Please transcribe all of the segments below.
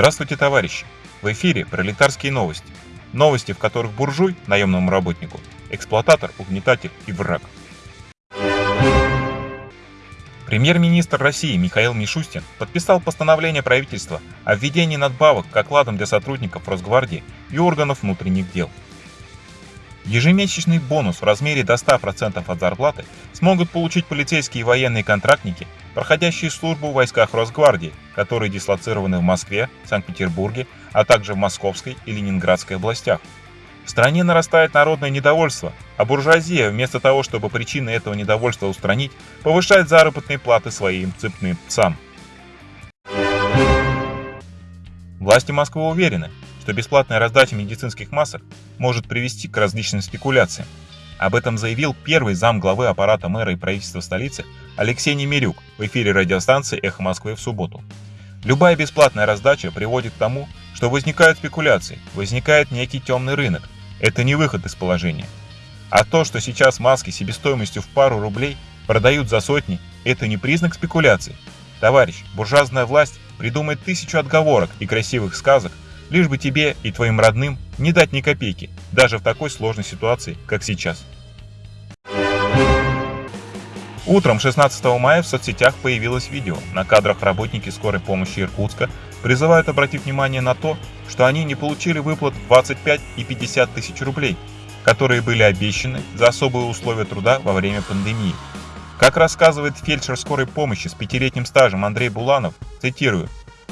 Здравствуйте, товарищи! В эфире пролетарские новости. Новости, в которых буржуй, наемному работнику, эксплуататор, угнетатель и враг. Премьер-министр России Михаил Мишустин подписал постановление правительства о введении надбавок к окладам для сотрудников Росгвардии и органов внутренних дел. Ежемесячный бонус в размере до 100% от зарплаты смогут получить полицейские и военные контрактники, проходящие службу в войсках Росгвардии, которые дислоцированы в Москве, Санкт-Петербурге, а также в Московской и Ленинградской областях. В стране нарастает народное недовольство, а буржуазия, вместо того, чтобы причины этого недовольства устранить, повышает заработные платы своим цепным псам. Власти Москвы уверены, что бесплатная раздача медицинских масок может привести к различным спекуляциям. Об этом заявил первый зам главы аппарата мэра и правительства столицы Алексей Немирюк в эфире радиостанции «Эхо Москвы» в субботу. Любая бесплатная раздача приводит к тому, что возникают спекуляции, возникает некий темный рынок. Это не выход из положения. А то, что сейчас маски себестоимостью в пару рублей продают за сотни, это не признак спекуляций. Товарищ, буржуазная власть придумает тысячу отговорок и красивых сказок, лишь бы тебе и твоим родным не дать ни копейки, даже в такой сложной ситуации, как сейчас. Утром 16 мая в соцсетях появилось видео. На кадрах работники скорой помощи Иркутска призывают обратить внимание на то, что они не получили выплат 25 и 50 тысяч рублей, которые были обещаны за особые условия труда во время пандемии. Как рассказывает фельдшер скорой помощи с пятилетним стажем Андрей Буланов, цитирую,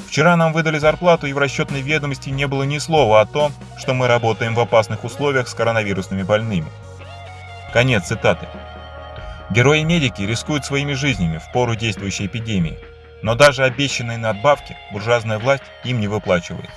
Вчера нам выдали зарплату, и в расчетной ведомости не было ни слова о том, что мы работаем в опасных условиях с коронавирусными больными. Конец цитаты. Герои-медики рискуют своими жизнями в пору действующей эпидемии, но даже обещанные надбавки буржуазная власть им не выплачивает.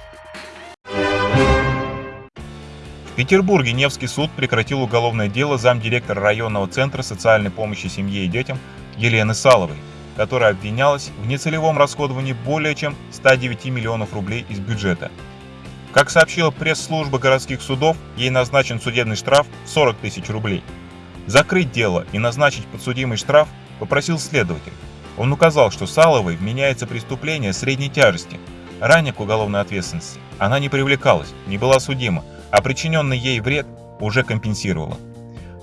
В Петербурге Невский суд прекратил уголовное дело замдиректора районного центра социальной помощи семье и детям Елены Саловой которая обвинялась в нецелевом расходовании более чем 109 миллионов рублей из бюджета. Как сообщила пресс-служба городских судов, ей назначен судебный штраф в 40 тысяч рублей. Закрыть дело и назначить подсудимый штраф попросил следователь. Он указал, что Саловой вменяется преступление средней тяжести. Ранее к уголовной ответственности она не привлекалась, не была судима, а причиненный ей вред уже компенсировала.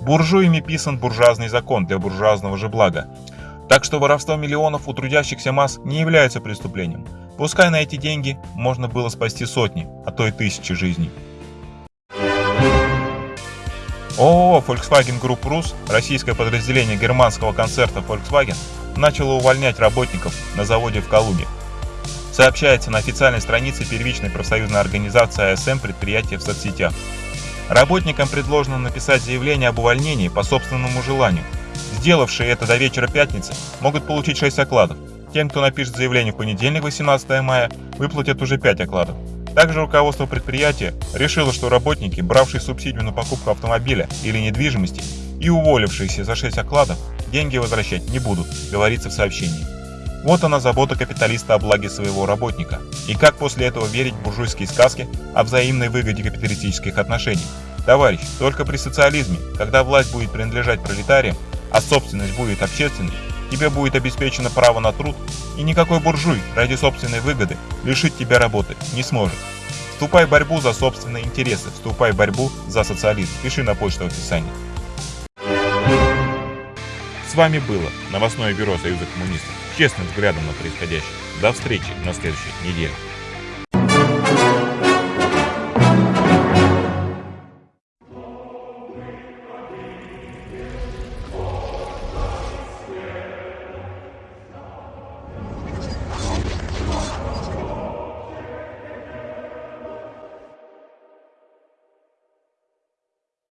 Буржуями писан буржуазный закон для буржуазного же блага, так что воровство миллионов у трудящихся масс не является преступлением. Пускай на эти деньги можно было спасти сотни, а то и тысячи жизней. ООО Volkswagen Group Rus, российское подразделение германского концерта Volkswagen, начало увольнять работников на заводе в Калуге. Сообщается на официальной странице первичной профсоюзной организации АСМ предприятия в соцсетях. Работникам предложено написать заявление об увольнении по собственному желанию – Сделавшие это до вечера пятницы могут получить 6 окладов. Тем, кто напишет заявление в понедельник 18 мая, выплатят уже 5 окладов. Также руководство предприятия решило, что работники, бравшие субсидию на покупку автомобиля или недвижимости и уволившиеся за 6 окладов, деньги возвращать не будут, говорится в сообщении. Вот она забота капиталиста о благе своего работника. И как после этого верить в буржуйские сказки о взаимной выгоде капиталистических отношений? Товарищ, только при социализме, когда власть будет принадлежать пролетариям, а собственность будет общественной, тебе будет обеспечено право на труд, и никакой буржуй ради собственной выгоды лишить тебя работы не сможет. Вступай в борьбу за собственные интересы, вступай в борьбу за социализм. Пиши на почту в описании. С вами было новостное бюро Союза коммунистов. Честным взглядом на происходящее. До встречи на следующей неделе.